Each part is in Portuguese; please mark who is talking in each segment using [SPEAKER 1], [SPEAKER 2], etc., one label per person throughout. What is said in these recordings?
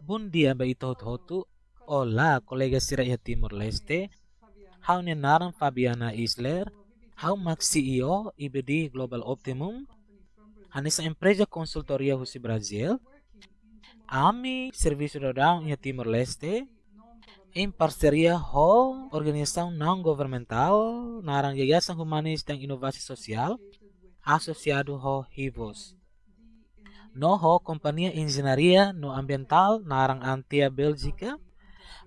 [SPEAKER 1] bun dia ba ito hot hotu Ola, kolega sira ya timur Leste, Hau Nenaram Fabiana Isler, Hau Max CEO, IBD Global Optimum, hanisa Empresa konsultoria husi Brazil, AMI servisu Rural ya timur Leste, em parceria ho organisasi non governmental naran yayasan Humanis dan inovasi sosial asosiasi ho RIVOS. No ho Companhia Engenharia no Ambiental narang Antia Bélgica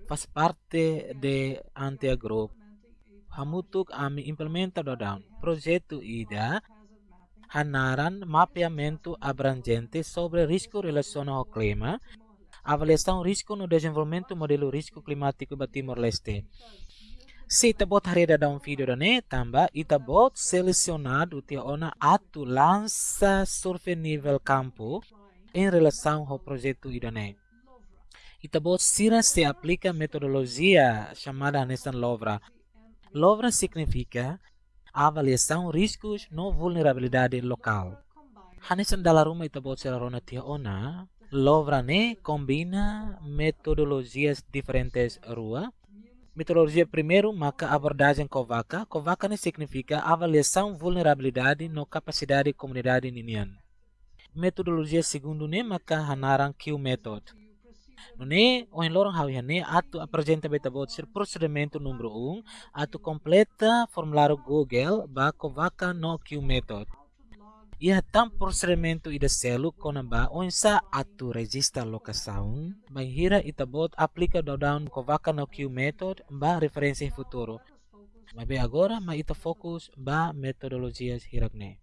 [SPEAKER 1] faz parte de Antia Group. Hamutuk ami implementa dodão projeto IDA hanaran mapeamento abrangente sobre risco relacionado ao clima, avaliação risco no desenvolvimento modelo risco climático da Timor-Leste. Se da um vídeo ne tamba itabot selecionado te ona atu lança surfe nível campo em relação ao projeto idane. Itabot sira se aplica metodologia chamada nessa lovra. Lovra significa avaliação riscos no vulnerabilidade local. Hanesan dalaruma itabot sira rona te ona lovra ne combina metodologias diferentes rua Metodologia primeiro, marca abordagem COVACA. COVACA significa avaliação vulnerabilidade no capacidade comunidade ninian. Metodologia segundo ne maka hanaran Q method. Ne, o em lorong hau ne atu apresenta beta ser procedimento número 1, atu completa formulário Google ba COVACA no Q method. Ia tam procedimento ida selo konamba onsa atu registra locação, bahira itabot aplica do down kovaka no Q method ba referência futuro. Mas agora ma ita fokus ba metodologias hirakne.